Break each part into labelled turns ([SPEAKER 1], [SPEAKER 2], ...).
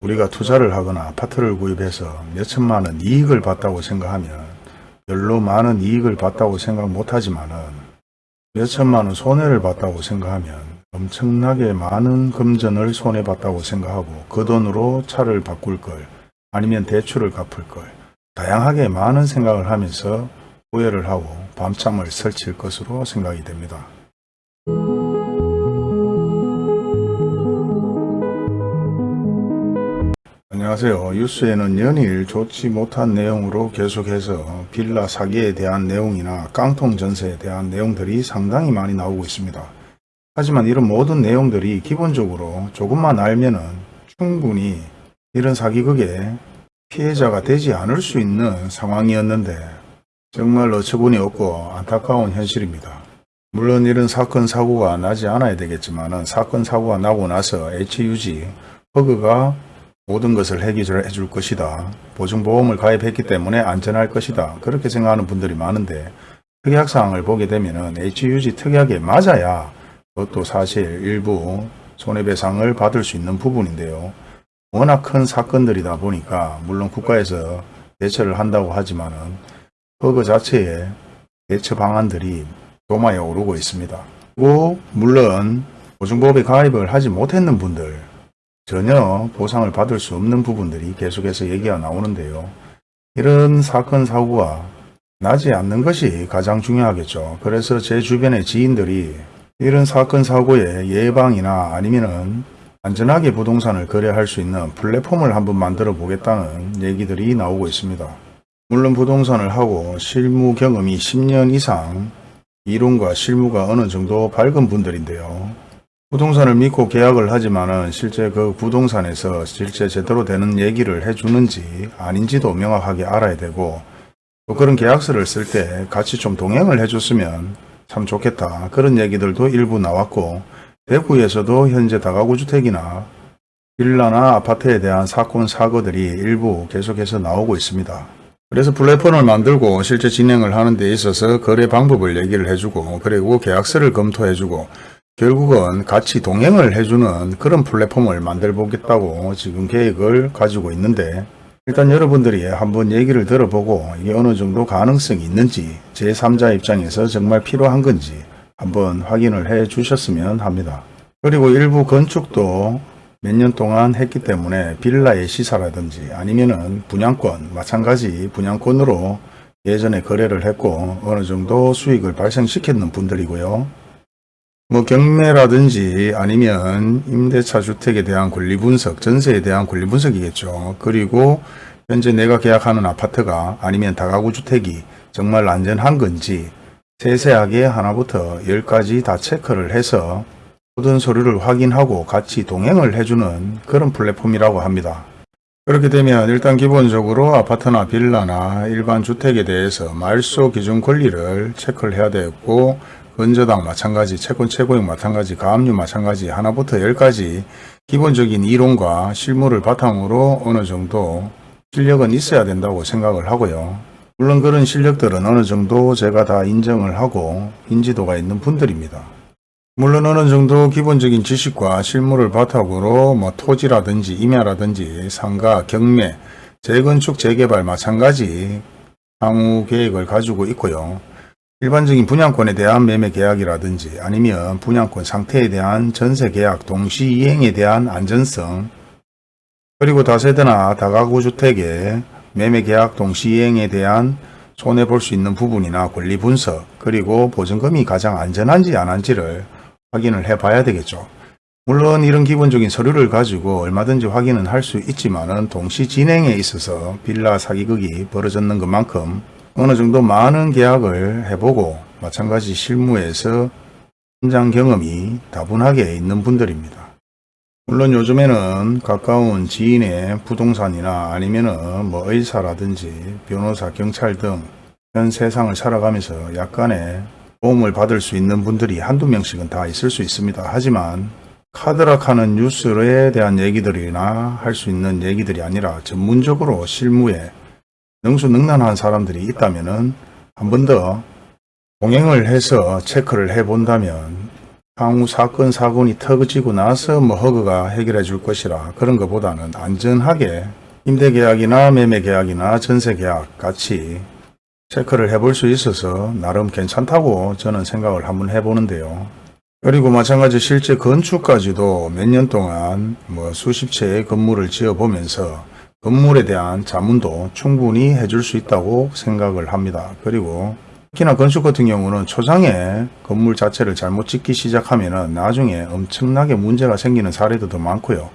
[SPEAKER 1] 우리가 투자를 하거나 아파트를 구입해서 몇천만 원 이익을 봤다고 생각하면 별로 많은 이익을 봤다고 생각 못하지만 은 몇천만 원 손해를 봤다고 생각하면 엄청나게 많은 금전을 손해봤다고 생각하고 그 돈으로 차를 바꿀 걸 아니면 대출을 갚을 걸 다양하게 많은 생각을 하면서 후회를 하고 밤잠을 설칠 것으로 생각이 됩니다. 안녕하세요. 뉴스에는 연일 좋지 못한 내용으로 계속해서 빌라 사기에 대한 내용이나 깡통 전세에 대한 내용들이 상당히 많이 나오고 있습니다. 하지만 이런 모든 내용들이 기본적으로 조금만 알면 은 충분히 이런 사기극의 피해자가 되지 않을 수 있는 상황이었는데 정말 어처구니 없고 안타까운 현실입니다. 물론 이런 사건 사고가 나지 않아야 되겠지만 사건 사고가 나고 나서 HUG 허그가 모든 것을 해결해 줄 것이다. 보증보험을 가입했기 때문에 안전할 것이다. 그렇게 생각하는 분들이 많은데 특약사항을 보게 되면 HUG 특약에 맞아야 그것도 사실 일부 손해배상을 받을 수 있는 부분인데요. 워낙 큰 사건들이다 보니까 물론 국가에서 대처를 한다고 하지만은 허그 자체에 대처 방안들이 도마에 오르고 있습니다. 그리고 물론 보증보험에 가입을 하지 못했는 분들 전혀 보상을 받을 수 없는 부분들이 계속해서 얘기가 나오는데요. 이런 사건 사고가 나지 않는 것이 가장 중요하겠죠. 그래서 제 주변의 지인들이 이런 사건 사고의 예방이나 아니면은 안전하게 부동산을 거래할 수 있는 플랫폼을 한번 만들어 보겠다는 얘기들이 나오고 있습니다. 물론 부동산을 하고 실무 경험이 10년 이상 이론과 실무가 어느 정도 밝은 분들인데요. 부동산을 믿고 계약을 하지만은 실제 그 부동산에서 실제 제대로 되는 얘기를 해주는지 아닌지도 명확하게 알아야 되고 또 그런 계약서를 쓸 때 같이 좀 동행을 해줬으면 참 좋겠다. 그런 얘기들도 일부 나왔고 대구에서도 현재 다가구 주택이나 빌라나 아파트에 대한 사건 사고들이 일부 계속해서 나오고 있습니다. 그래서 플랫폼을 만들고 실제 진행을 하는 데 있어서 거래 방법을 얘기를 해주고 그리고 계약서를 검토해주고 결국은 같이 동행을 해주는 그런 플랫폼을 만들어 보겠다고 지금 계획을 가지고 있는데 일단 여러분들이 한번 얘기를 들어보고 이게 어느 정도 가능성이 있는지 제3자 입장에서 정말 필요한 건지 한번 확인을 해 주셨으면 합니다. 그리고 일부 건축도 몇 년 동안 했기 때문에 빌라의 시사라든지 아니면은 분양권 마찬가지 분양권으로 예전에 거래를 했고 어느 정도 수익을 발생시켰는 분들이고요. 뭐 경매라든지 아니면 임대차 주택에 대한 권리 분석, 전세에 대한 권리 분석이겠죠. 그리고 현재 내가 계약하는 아파트가 아니면 다가구 주택이 정말 안전한 건지 세세하게 하나부터 열까지 다 체크를 해서 모든 서류를 확인하고 같이 동행을 해주는 그런 플랫폼이라고 합니다. 그렇게 되면 일단 기본적으로 아파트나 빌라나 일반 주택에 대해서 말소 기준 권리를 체크를 해야 되고 건저당 마찬가지, 채권 최고액 마찬가지, 가압류 마찬가지 하나부터 열까지 기본적인 이론과 실무를 바탕으로 어느 정도 실력은 있어야 된다고 생각을 하고요. 물론 그런 실력들은 어느 정도 제가 다 인정을 하고 인지도가 있는 분들입니다. 물론 어느 정도 기본적인 지식과 실무를 바탕으로 뭐 토지라든지 임야라든지 상가, 경매, 재건축, 재개발 마찬가지 향후 계획을 가지고 있고요. 일반적인 분양권에 대한 매매 계약이라든지 아니면 분양권 상태에 대한 전세 계약 동시 이행에 대한 안전성 그리고 다세대나 다가구 주택의 매매 계약 동시 이행에 대한 손해 볼 수 있는 부분이나 권리 분석 그리고 보증금이 가장 안전한지 안 한지를 확인을 해 봐야 되겠죠. 물론 이런 기본적인 서류를 가지고 얼마든지 확인은 할 수 있지만 은 동시 진행에 있어서 빌라 사기극이 벌어졌는 것만큼 어느 정도 많은 계약을 해보고 마찬가지 실무에서 현장 경험이 다분하게 있는 분들입니다. 물론 요즘에는 가까운 지인의 부동산이나 아니면 은 뭐 의사라든지 변호사, 경찰 등 현 세상을 살아가면서 약간의 도움을 받을 수 있는 분들이 한두 명씩은 다 있을 수 있습니다. 하지만 카드락하는 뉴스에 대한 얘기들이나 할 수 있는 얘기들이 아니라 전문적으로 실무에 능수능란한 사람들이 있다면은 한번 더 동행을 해서 체크를 해 본다면 향후 사건 사고니 터지고 나서 뭐 허그가 해결해 줄 것이라 그런 것보다는 안전하게 임대 계약이나 매매 계약이나 전세 계약 같이 체크를 해볼 수 있어서 나름 괜찮다고 저는 생각을 한번 해보는데요. 그리고 마찬가지 실제 건축까지도 몇 년 동안 뭐 수십 채의 건물을 지어 보면서 건물에 대한 자문도 충분히 해줄 수 있다고 생각을 합니다. 그리고 특히나 건축 같은 경우는 초장에 건물 자체를 잘못 짓기 시작하면 나중에 엄청나게 문제가 생기는 사례도 더 많고요.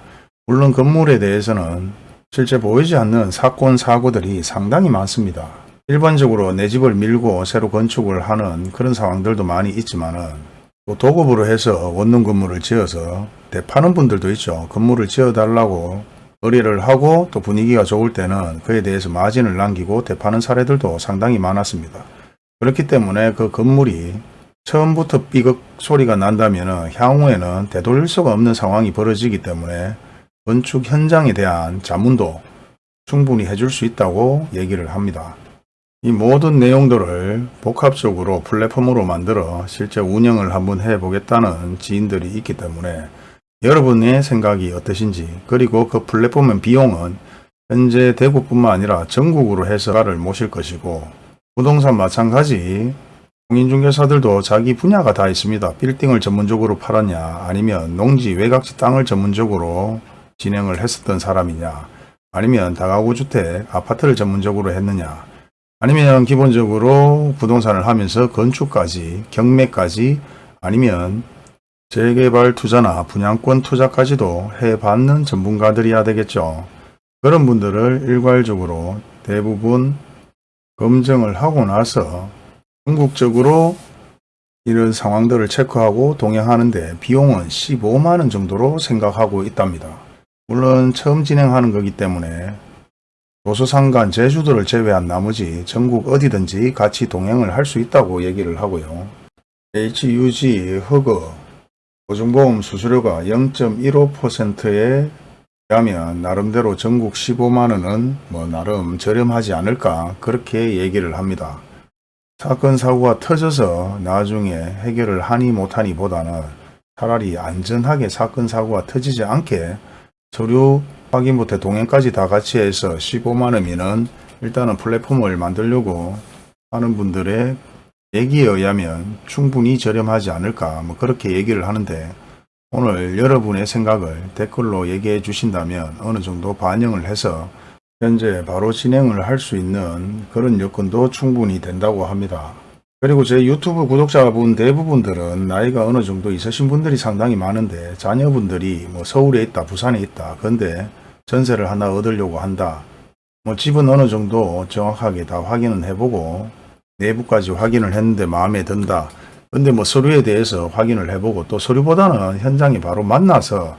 [SPEAKER 1] 물론 건물에 대해서는 실제 보이지 않는 사건 사고들이 상당히 많습니다. 일반적으로 내 집을 밀고 새로 건축을 하는 그런 상황들도 많이 있지만은 또 도급으로 해서 원룸 건물을 지어서 대파는 분들도 있죠. 건물을 지어 달라고 의뢰를 하고 또 분위기가 좋을 때는 그에 대해서 마진을 남기고 대파는 사례들도 상당히 많았습니다. 그렇기 때문에 그 건물이 처음부터 삐걱 소리가 난다면 향후에는 되돌릴 수가 없는 상황이 벌어지기 때문에 건축 현장에 대한 자문도 충분히 해줄 수 있다고 얘기를 합니다. 이 모든 내용들을 복합적으로 플랫폼으로 만들어 실제 운영을 한번 해보겠다는 지인들이 있기 때문에 여러분의 생각이 어떠신지 그리고 그 플랫폼의 비용은 현재 대구뿐만 아니라 전국으로 해서가를 모실 것이고 부동산 마찬가지 공인중개사들도 자기 분야가 다 있습니다. 빌딩을 전문적으로 팔았냐 아니면 농지 외곽지 땅을 전문적으로 진행을 했었던 사람이냐 아니면 다가구 주택 아파트를 전문적으로 했느냐 아니면 기본적으로 부동산을 하면서 건축까지 경매까지 아니면 재개발 투자나 분양권 투자까지도 해봤는 전문가들이야 되겠죠. 그런 분들을 일괄적으로 대부분 검증을 하고 나서 궁극적으로 이런 상황들을 체크하고 동행하는데 비용은 15만원 정도로 생각하고 있답니다. 물론 처음 진행하는 거기 때문에 도서상간 제주도를 제외한 나머지 전국 어디든지 같이 동행을 할 수 있다고 얘기를 하고요. HUG 허그 보증보험 수수료가 0.15%에 비하면 나름대로 전국 15만원은 뭐 나름 저렴하지 않을까 그렇게 얘기를 합니다. 사건 사고가 터져서 나중에 해결을 하니 못하니 보다는 차라리 안전하게 사건 사고가 터지지 않게 서류 확인부터 동행까지 다 같이 해서 15만원이면 일단은 플랫폼을 만들려고 하는 분들의 얘기에 의하면 충분히 저렴하지 않을까 뭐 그렇게 얘기를 하는데 오늘 여러분의 생각을 댓글로 얘기해 주신다면 어느 정도 반영을 해서 현재 바로 진행을 할 수 있는 그런 여건도 충분히 된다고 합니다. 그리고 제 유튜브 구독자분 대부분들은 나이가 어느 정도 있으신 분들이 상당히 많은데 자녀분들이 뭐 서울에 있다 부산에 있다 근데 전세를 하나 얻으려고 한다 뭐 집은 어느 정도 정확하게 다 확인은 해보고 내부까지 확인을 했는데 마음에 든다 근데 뭐 서류에 대해서 확인을 해보고 또 서류보다는 현장에 바로 만나서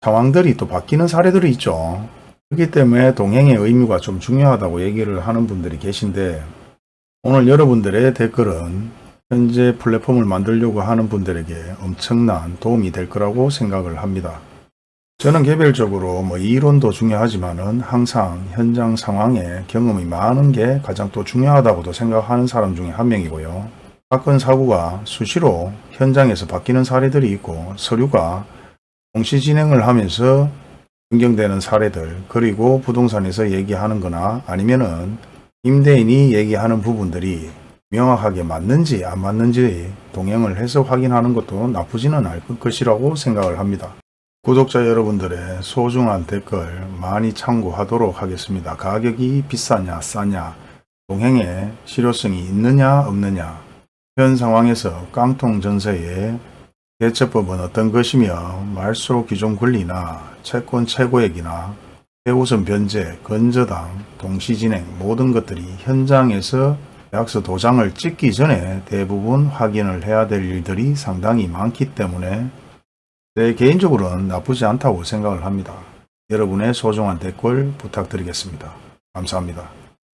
[SPEAKER 1] 상황들이 또 바뀌는 사례들이 있죠. 그렇기 때문에 동행의 의미가 좀 중요하다고 얘기를 하는 분들이 계신데 오늘 여러분들의 댓글은 현재 플랫폼을 만들려고 하는 분들에게 엄청난 도움이 될 거라고 생각을 합니다. 저는 개별적으로 뭐 이론도 중요하지만은 항상 현장 상황에 경험이 많은 게 가장 또 중요하다고도 생각하는 사람 중에 한 명이고요. 사건 사고가 수시로 현장에서 바뀌는 사례들이 있고 서류가 동시 진행을 하면서 변경되는 사례들 그리고 부동산에서 얘기하는 거나 아니면은 임대인이 얘기하는 부분들이 명확하게 맞는지 안 맞는지 동행을 해서 확인하는 것도 나쁘지는 않을 것이라고 생각을 합니다. 구독자 여러분들의 소중한 댓글 많이 참고하도록 하겠습니다. 가격이 비싸냐 싸냐 동행에 실효성이 있느냐 없느냐 현 상황에서 깡통 전세의 대처법은 어떤 것이며 말소 기존 권리나 채권 최고액이나 최우선 변제, 건저당, 동시진행 모든 것들이 현장에서 계약서 도장을 찍기 전에 대부분 확인을 해야 될 일들이 상당히 많기 때문에 제 개인적으로는 나쁘지 않다고 생각을 합니다. 여러분의 소중한 댓글 부탁드리겠습니다. 감사합니다.